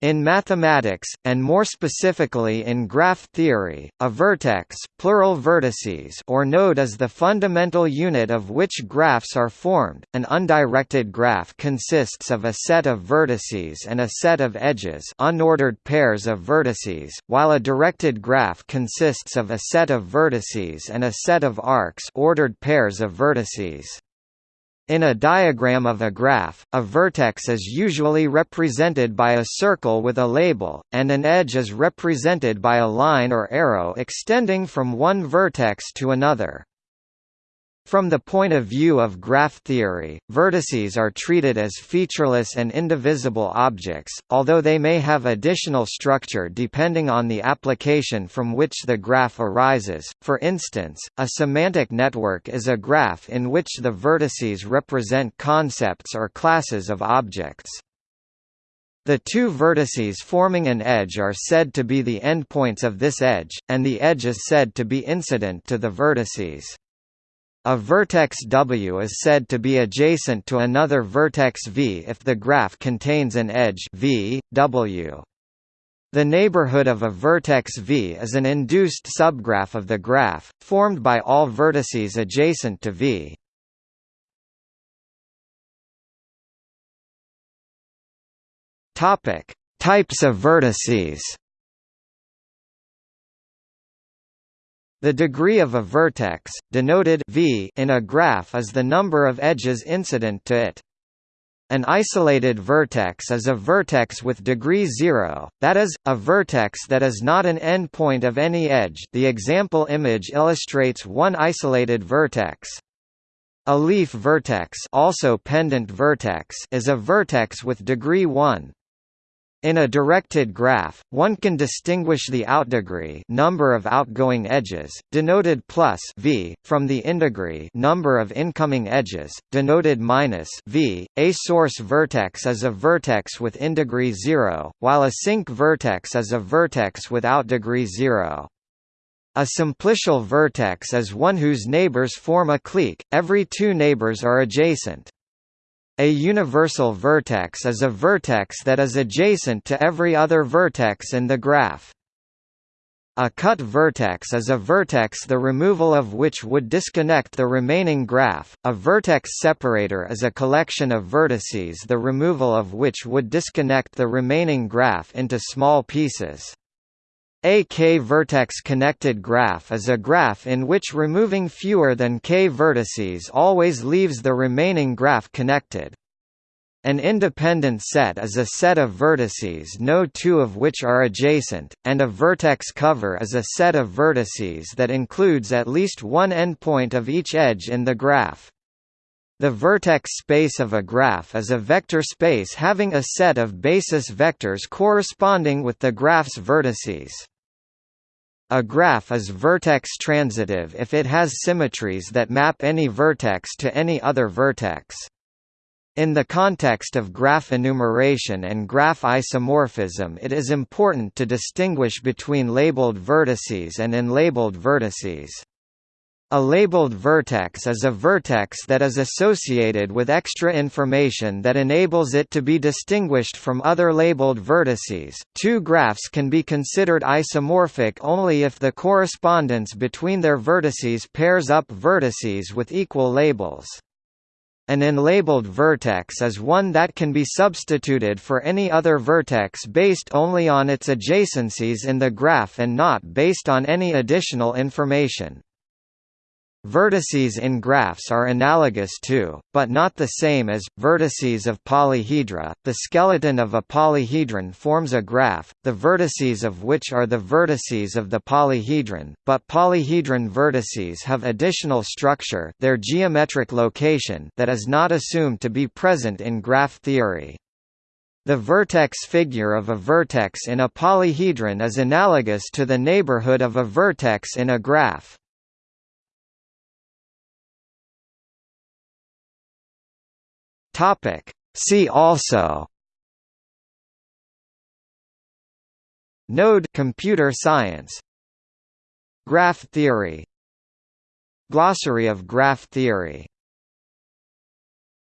In mathematics, and more specifically in graph theory, a vertex plural vertices or node is the fundamental unit of which graphs are formed. An undirected graph consists of a set of vertices and a set of edges unordered pairs of vertices, while a directed graph consists of a set of vertices and a set of arcs ordered pairs of vertices. In a diagram of a graph, a vertex is usually represented by a circle with a label, and an edge is represented by a line or arrow extending from one vertex to another. From the point of view of graph theory, vertices are treated as featureless and indivisible objects, although they may have additional structure depending on the application from which the graph arises. For instance, a semantic network is a graph in which the vertices represent concepts or classes of objects. The two vertices forming an edge are said to be the endpoints of this edge, and the edge is said to be incident to the vertices. A vertex W is said to be adjacent to another vertex V if the graph contains an edge v, w. The neighborhood of a vertex V is an induced subgraph of the graph, formed by all vertices adjacent to V. Types of vertices. The degree of a vertex, denoted v in a graph is the number of edges incident to it. An isolated vertex is a vertex with degree 0, that is, a vertex that is not an endpoint of any edge the example image illustrates one isolated vertex. A leaf vertex also pendant vertex is a vertex with degree 1, in a directed graph, one can distinguish the outdegree number of outgoing edges, denoted plus v, from the indegree number of incoming edges, denoted minus v. A source vertex is a vertex with indegree 0, while a sink vertex is a vertex with outdegree 0. A simplicial vertex is one whose neighbors form a clique, every two neighbors are adjacent. A universal vertex is a vertex that is adjacent to every other vertex in the graph. A cut vertex is a vertex the removal of which would disconnect the remaining graph. A vertex separator is a collection of vertices the removal of which would disconnect the remaining graph into small pieces. A k-vertex connected graph is a graph in which removing fewer than k vertices always leaves the remaining graph connected. An independent set is a set of vertices no two of which are adjacent, and a vertex cover is a set of vertices that includes at least one endpoint of each edge in the graph. The vertex space of a graph is a vector space having a set of basis vectors corresponding with the graph's vertices. A graph is vertex transitive if it has symmetries that map any vertex to any other vertex. In the context of graph enumeration and graph isomorphism it is important to distinguish between labeled vertices and unlabeled vertices. A labeled vertex is a vertex that is associated with extra information that enables it to be distinguished from other labeled vertices. Two graphs can be considered isomorphic only if the correspondence between their vertices pairs up vertices with equal labels. An unlabeled vertex is one that can be substituted for any other vertex based only on its adjacencies in the graph and not based on any additional information. Vertices in graphs are analogous to, but not the same as, vertices of polyhedra. The skeleton of a polyhedron forms a graph, the vertices of which are the vertices of the polyhedron, but polyhedron vertices have additional structure their geometric location that is not assumed to be present in graph theory. The vertex figure of a vertex in a polyhedron is analogous to the neighborhood of a vertex in a graph. Topic. See also Node computer science Graph theory Glossary of graph theory